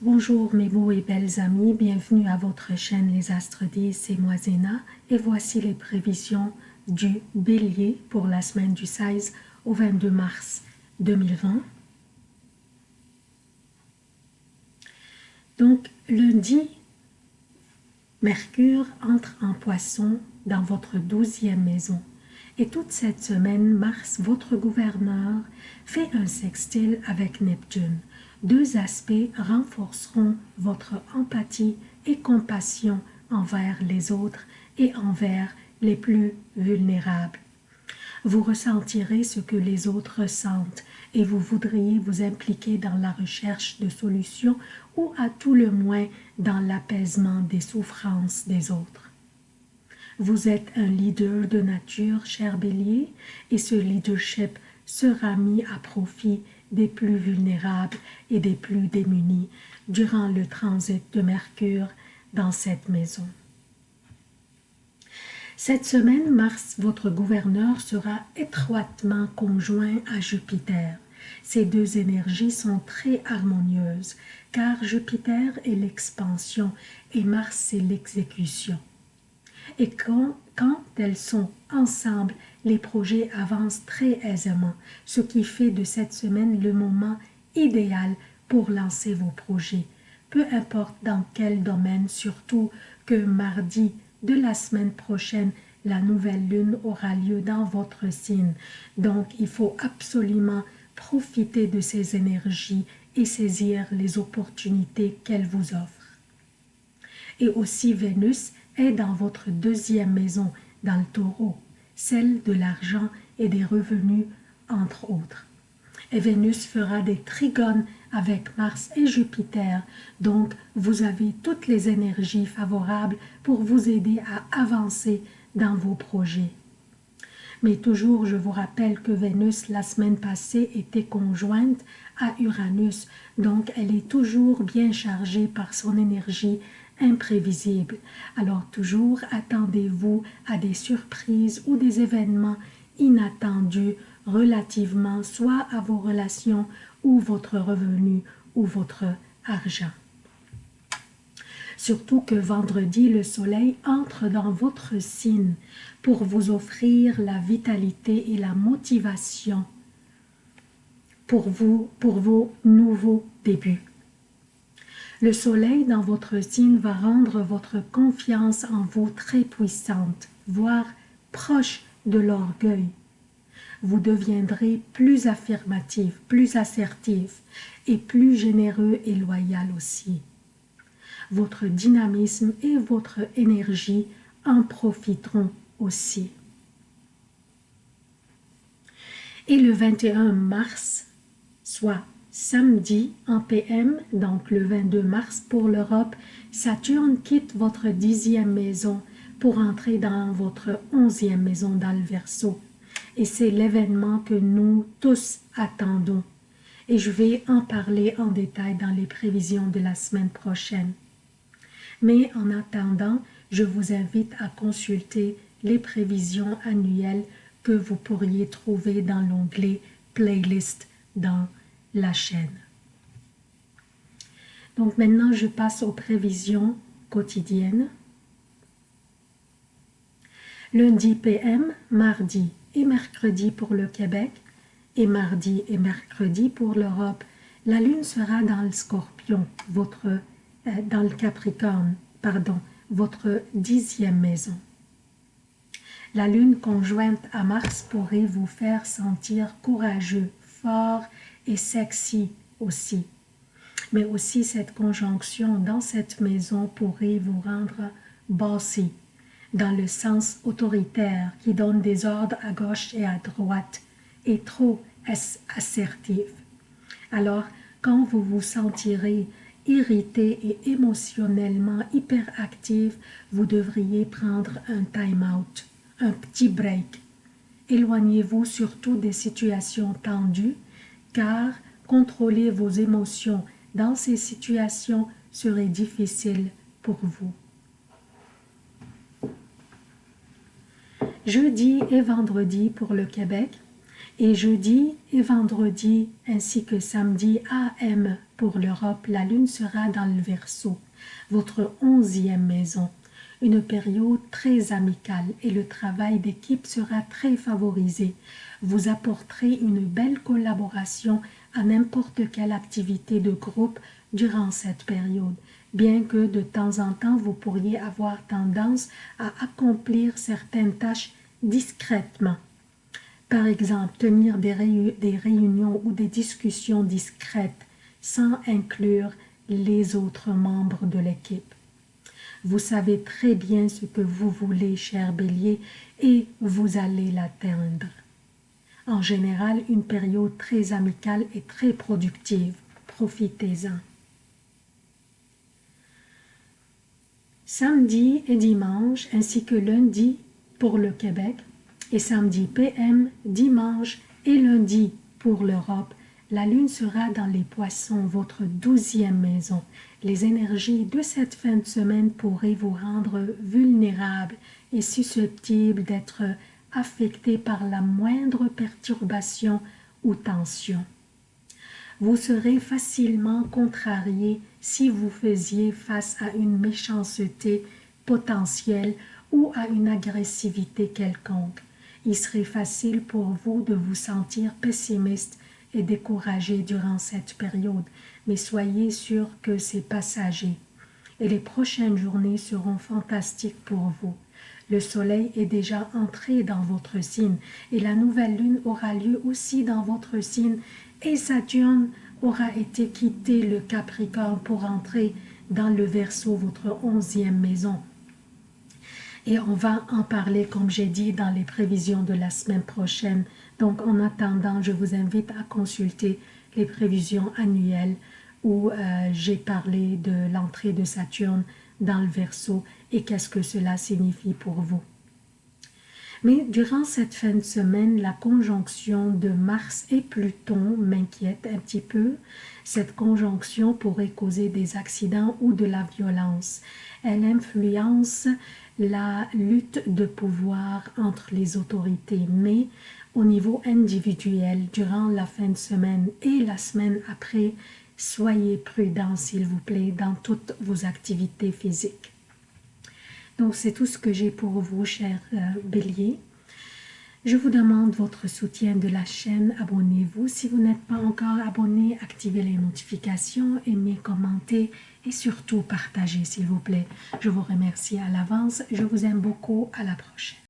Bonjour mes beaux et belles amis, bienvenue à votre chaîne Les Astres 10, c'est moi Zéna et voici les prévisions du Bélier pour la semaine du 16 au 22 mars 2020. Donc lundi, Mercure entre en poisson dans votre douzième maison. Et toute cette semaine, Mars, votre gouverneur, fait un sextile avec Neptune. Deux aspects renforceront votre empathie et compassion envers les autres et envers les plus vulnérables. Vous ressentirez ce que les autres ressentent et vous voudriez vous impliquer dans la recherche de solutions ou à tout le moins dans l'apaisement des souffrances des autres. Vous êtes un leader de nature, cher bélier, et ce leadership sera mis à profit des plus vulnérables et des plus démunis durant le transit de Mercure dans cette maison. Cette semaine, Mars, votre gouverneur, sera étroitement conjoint à Jupiter. Ces deux énergies sont très harmonieuses, car Jupiter est l'expansion et Mars c'est l'exécution et quand, elles sont ensemble, les projets avancent très aisément, ce qui fait de cette semaine le moment idéal pour lancer vos projets, peu importe dans quel domaine, surtout que mardi de la semaine prochaine, la nouvelle lune aura lieu dans votre signe. Donc, il faut absolument profiter de ces énergies et saisir les opportunités qu'elles vous offrent. Et aussi Vénus est dans votre deuxième maison, dans le taureau, celle de l'argent et des revenus, entre autres. Et Vénus fera des trigones avec Mars et Jupiter, donc vous avez toutes les énergies favorables pour vous aider à avancer dans vos projets. Mais toujours, je vous rappelle que Vénus, la semaine passée, était conjointe à Uranus, donc elle est toujours bien chargée par son énergie imprévisible. Alors toujours attendez-vous à des surprises ou des événements inattendus relativement soit à vos relations ou votre revenu ou votre argent. Surtout que vendredi, le soleil entre dans votre signe pour vous offrir la vitalité et la motivation pour vous, pour vos nouveaux débuts. Le soleil dans votre signe va rendre votre confiance en vous très puissante, voire proche de l'orgueil. Vous deviendrez plus affirmatif, plus assertif et plus généreux et loyal aussi. Votre dynamisme et votre énergie en profiteront aussi. Et le 21 mars, soit Samedi en PM, donc le 22 mars pour l'Europe, Saturne quitte votre dixième maison pour entrer dans votre onzième maison dans le Verseau. Et c'est l'événement que nous tous attendons. Et je vais en parler en détail dans les prévisions de la semaine prochaine. Mais en attendant, je vous invite à consulter les prévisions annuelles que vous pourriez trouver dans l'onglet Playlist dans la chaîne. Donc maintenant, je passe aux prévisions quotidiennes. Lundi PM, mardi et mercredi pour le Québec et mardi et mercredi pour l'Europe. La lune sera dans le scorpion, votre, euh, dans le capricorne, pardon, votre dixième maison. La lune conjointe à Mars pourrait vous faire sentir courageux, fort et sexy aussi. Mais aussi cette conjonction dans cette maison pourrait vous rendre bossy, dans le sens autoritaire qui donne des ordres à gauche et à droite, et trop assertif. Alors, quand vous vous sentirez irrité et émotionnellement hyperactif, vous devriez prendre un time-out, un petit break. Éloignez-vous surtout des situations tendues car contrôler vos émotions dans ces situations serait difficile pour vous. Jeudi et vendredi pour le Québec et jeudi et vendredi ainsi que samedi AM pour l'Europe, la lune sera dans le Verseau, votre onzième maison. Une période très amicale et le travail d'équipe sera très favorisé. Vous apporterez une belle collaboration à n'importe quelle activité de groupe durant cette période, bien que de temps en temps vous pourriez avoir tendance à accomplir certaines tâches discrètement. Par exemple, tenir des, réunions ou des discussions discrètes sans inclure les autres membres de l'équipe. Vous savez très bien ce que vous voulez, cher bélier, et vous allez l'atteindre. En général, une période très amicale et très productive. Profitez-en. Samedi et dimanche, ainsi que lundi pour le Québec, et samedi PM, dimanche et lundi pour l'Europe, la lune sera dans les poissons, votre douzième maison. Les énergies de cette fin de semaine pourraient vous rendre vulnérable et susceptible d'être affecté par la moindre perturbation ou tension. Vous serez facilement contrarié si vous faisiez face à une méchanceté potentielle ou à une agressivité quelconque il serait facile pour vous de vous sentir pessimiste et découragé durant cette période, mais soyez sûr que c'est passager. Et les prochaines journées seront fantastiques pour vous. Le soleil est déjà entré dans votre signe et la nouvelle lune aura lieu aussi dans votre signe et Saturne aura été quitté le Capricorne pour entrer dans le Verseau, votre onzième maison. Et on va en parler, comme j'ai dit, dans les prévisions de la semaine prochaine. Donc, en attendant, je vous invite à consulter les prévisions annuelles où euh, j'ai parlé de l'entrée de Saturne dans le Verseau et qu'est-ce que cela signifie pour vous. Mais durant cette fin de semaine, la conjonction de Mars et Pluton m'inquiète un petit peu. Cette conjonction pourrait causer des accidents ou de la violence. Elle influence la lutte de pouvoir entre les autorités, mais au niveau individuel, durant la fin de semaine et la semaine après, soyez prudents s'il vous plaît dans toutes vos activités physiques. Donc c'est tout ce que j'ai pour vous, chers euh, béliers. Je vous demande votre soutien de la chaîne, abonnez-vous. Si vous n'êtes pas encore abonné, activez les notifications, aimez, commentez et surtout partagez s'il vous plaît. Je vous remercie à l'avance, je vous aime beaucoup, à la prochaine.